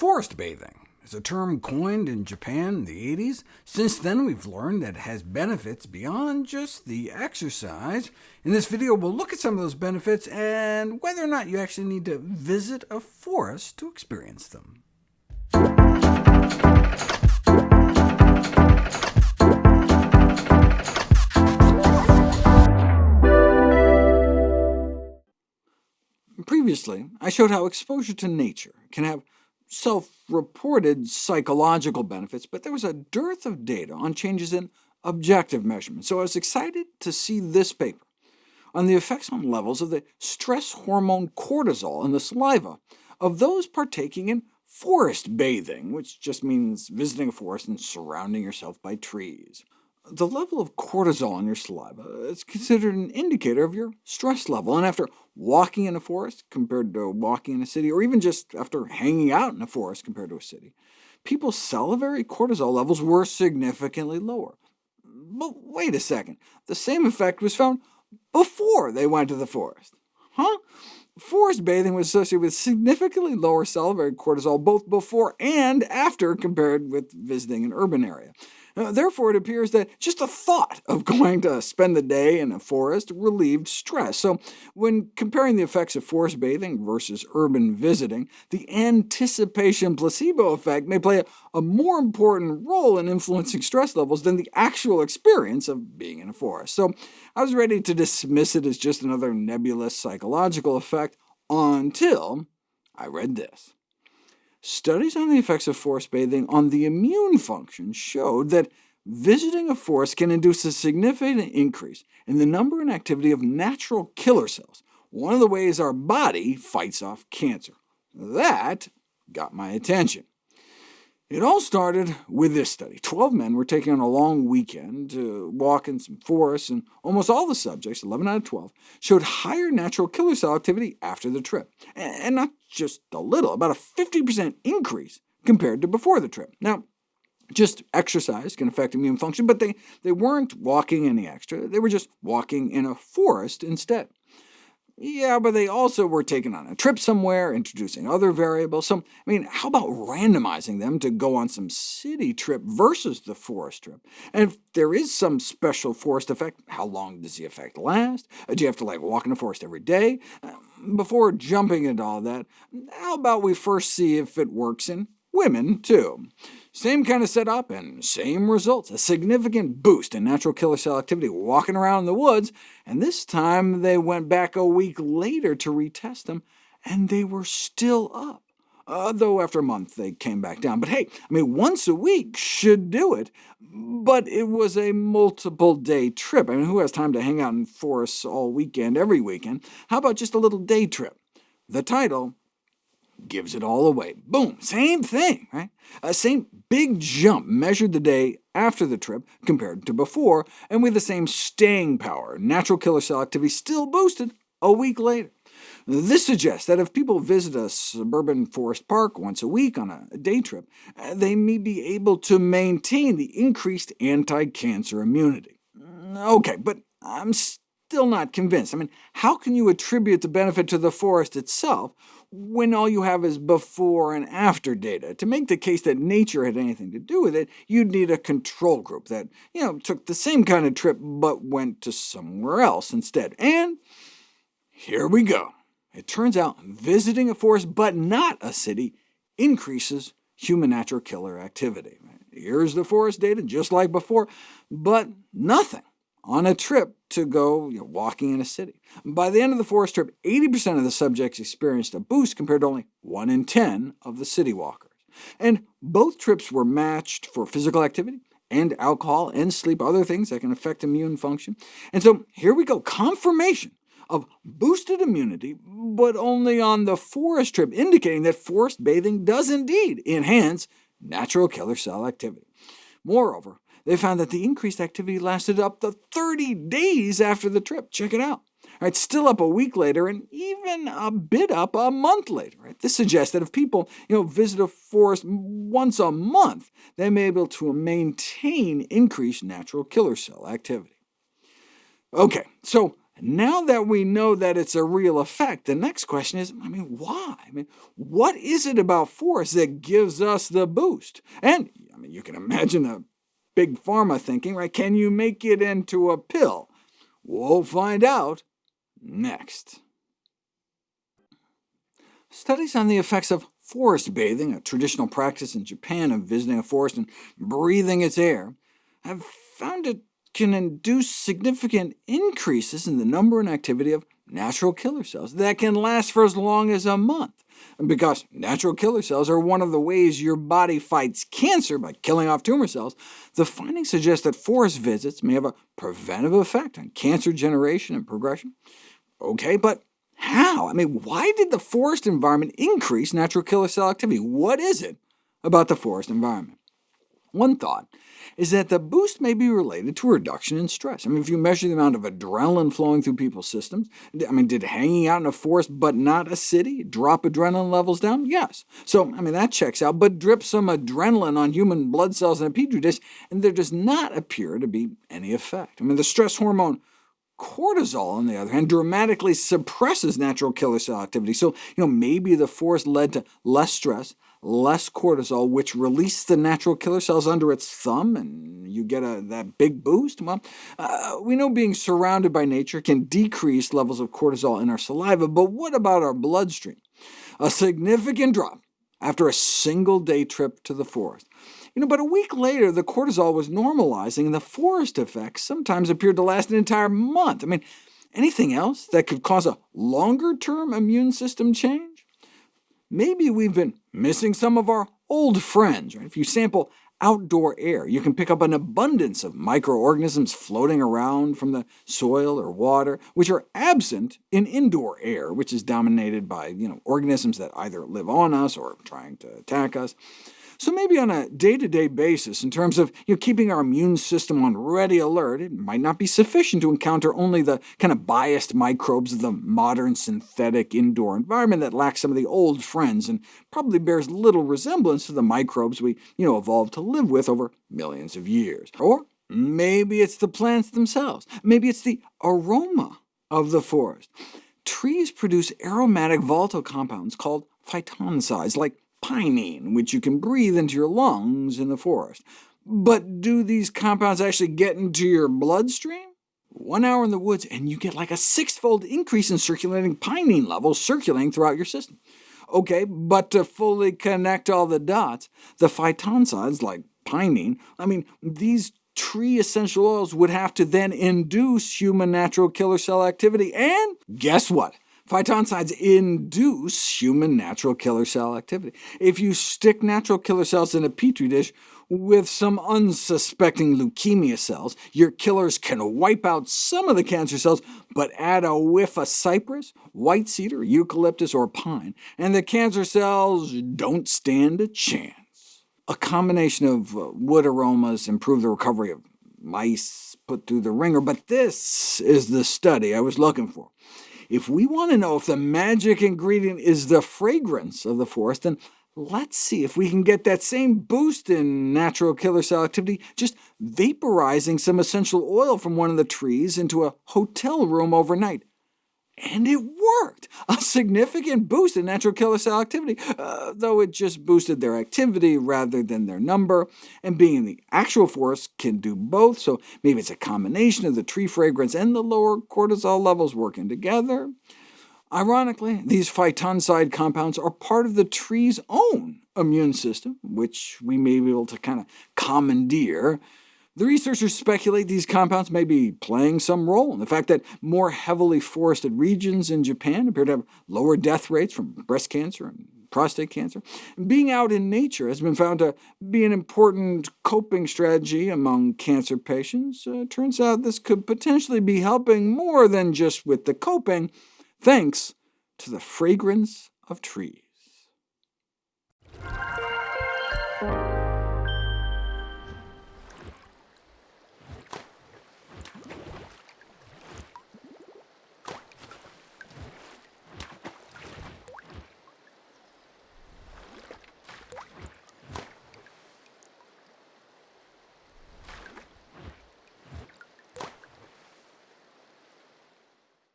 Forest bathing is a term coined in Japan in the 80s. Since then, we've learned that it has benefits beyond just the exercise. In this video, we'll look at some of those benefits and whether or not you actually need to visit a forest to experience them. Previously, I showed how exposure to nature can have self-reported psychological benefits, but there was a dearth of data on changes in objective measurements, so I was excited to see this paper on the effects on levels of the stress hormone cortisol in the saliva of those partaking in forest bathing, which just means visiting a forest and surrounding yourself by trees. The level of cortisol in your saliva is considered an indicator of your stress level, and after walking in a forest compared to walking in a city, or even just after hanging out in a forest compared to a city, people's salivary cortisol levels were significantly lower. But wait a second, the same effect was found before they went to the forest. Huh? Forest bathing was associated with significantly lower salivary cortisol both before and after compared with visiting an urban area. Uh, therefore, it appears that just the thought of going to spend the day in a forest relieved stress. So when comparing the effects of forest bathing versus urban visiting, the anticipation placebo effect may play a, a more important role in influencing stress levels than the actual experience of being in a forest. So I was ready to dismiss it as just another nebulous psychological effect until I read this. Studies on the effects of forest bathing on the immune function showed that visiting a forest can induce a significant increase in the number and activity of natural killer cells, one of the ways our body fights off cancer. That got my attention. It all started with this study. Twelve men were taken on a long weekend to walk in some forests, and almost all the subjects, 11 out of 12, showed higher natural killer cell activity after the trip, and not just a little, about a 50% increase compared to before the trip. Now, just exercise can affect immune function, but they, they weren't walking any extra, they were just walking in a forest instead. Yeah, but they also were taken on a trip somewhere, introducing other variables. So, I mean, how about randomizing them to go on some city trip versus the forest trip? And if there is some special forest effect, how long does the effect last? Uh, do you have to like walk in the forest every day? Uh, before jumping into all that, how about we first see if it works in women, too? Same kind of setup and same results, a significant boost in natural killer cell activity walking around in the woods, and this time they went back a week later to retest them, and they were still up. Uh, though after a month they came back down. But hey, I mean, once a week should do it, but it was a multiple-day trip. I mean, who has time to hang out in forests all weekend, every weekend? How about just a little day trip? The title gives it all away. Boom, same thing, right? Uh, same big jump measured the day after the trip compared to before, and with the same staying power. Natural killer cell activity still boosted a week later. This suggests that if people visit a suburban forest park once a week on a day trip, uh, they may be able to maintain the increased anti-cancer immunity. OK, but I'm still not convinced. I mean, how can you attribute the benefit to the forest itself when all you have is before and after data. To make the case that nature had anything to do with it, you'd need a control group that you know, took the same kind of trip but went to somewhere else instead. And here we go. It turns out visiting a forest but not a city increases human natural killer activity. Here's the forest data, just like before, but nothing on a trip to go you know, walking in a city. By the end of the forest trip, 80% of the subjects experienced a boost compared to only 1 in 10 of the city walkers. And both trips were matched for physical activity, and alcohol, and sleep, other things that can affect immune function. And so here we go, confirmation of boosted immunity, but only on the forest trip, indicating that forest bathing does indeed enhance natural killer cell activity. Moreover, they found that the increased activity lasted up to 30 days after the trip. Check it out. Right, still up a week later, and even a bit up a month later. Right? This suggests that if people you know, visit a forest once a month, they may be able to maintain increased natural killer cell activity. OK, so Now that we know that it's a real effect, the next question is, I mean, why? I mean, what is it about forests that gives us the boost? And I mean, you can imagine the big pharma thinking, right? Can you make it into a pill? We'll find out next. Studies on the effects of forest bathing, a traditional practice in Japan of visiting a forest and breathing its air, have found it can induce significant increases in the number and activity of natural killer cells that can last for as long as a month. Because natural killer cells are one of the ways your body fights cancer by killing off tumor cells, the findings suggest that forest visits may have a preventive effect on cancer generation and progression. OK, but how? I mean, why did the forest environment increase natural killer cell activity? What is it about the forest environment? One thought is that the boost may be related to a reduction in stress. I mean, if you measure the amount of adrenaline flowing through people's systems, I mean, did hanging out in a forest but not a city drop adrenaline levels down? Yes. So, I mean, that checks out, but drip some adrenaline on human blood cells in a petri dish, and there does not appear to be any effect. I mean, the stress hormone Cortisol, on the other hand, dramatically suppresses natural killer cell activity, so you know, maybe the forest led to less stress, less cortisol, which released the natural killer cells under its thumb, and you get a, that big boost? Well, uh, we know being surrounded by nature can decrease levels of cortisol in our saliva, but what about our bloodstream? A significant drop after a single-day trip to the forest. You know, but a week later, the cortisol was normalizing, and the forest effects sometimes appeared to last an entire month. I mean, anything else that could cause a longer-term immune system change? Maybe we've been missing some of our old friends. Right? If you sample outdoor air, you can pick up an abundance of microorganisms floating around from the soil or water, which are absent in indoor air, which is dominated by you know, organisms that either live on us or trying to attack us. So maybe on a day-to-day -day basis, in terms of you know, keeping our immune system on ready alert, it might not be sufficient to encounter only the kind of biased microbes of the modern synthetic indoor environment that lacks some of the old friends, and probably bears little resemblance to the microbes we you know, evolved to live with over millions of years. Or maybe it's the plants themselves. Maybe it's the aroma of the forest. Trees produce aromatic volatile compounds called phytoncides, like pinene, which you can breathe into your lungs in the forest. But do these compounds actually get into your bloodstream? One hour in the woods, and you get like a six-fold increase in circulating pinene levels circulating throughout your system. OK, but to fully connect all the dots, the phytoncides, like pinene, I mean, these tree essential oils would have to then induce human natural killer cell activity, and guess what? Phytoncides induce human natural killer cell activity. If you stick natural killer cells in a petri dish with some unsuspecting leukemia cells, your killers can wipe out some of the cancer cells, but add a whiff of cypress, white cedar, eucalyptus, or pine, and the cancer cells don't stand a chance. A combination of uh, wood aromas improve the recovery of mice put through the wringer, but this is the study I was looking for. If we want to know if the magic ingredient is the fragrance of the forest, then let's see if we can get that same boost in natural killer cell activity just vaporizing some essential oil from one of the trees into a hotel room overnight. And it worked! A significant boost in natural killer cell activity, uh, though it just boosted their activity rather than their number. And being in the actual forest can do both, so maybe it's a combination of the tree fragrance and the lower cortisol levels working together. Ironically, these phytoncide compounds are part of the tree's own immune system, which we may be able to kind of commandeer. The researchers speculate these compounds may be playing some role in the fact that more heavily forested regions in Japan appear to have lower death rates from breast cancer and prostate cancer. Being out in nature has been found to be an important coping strategy among cancer patients. Uh, turns out this could potentially be helping more than just with the coping, thanks to the fragrance of trees.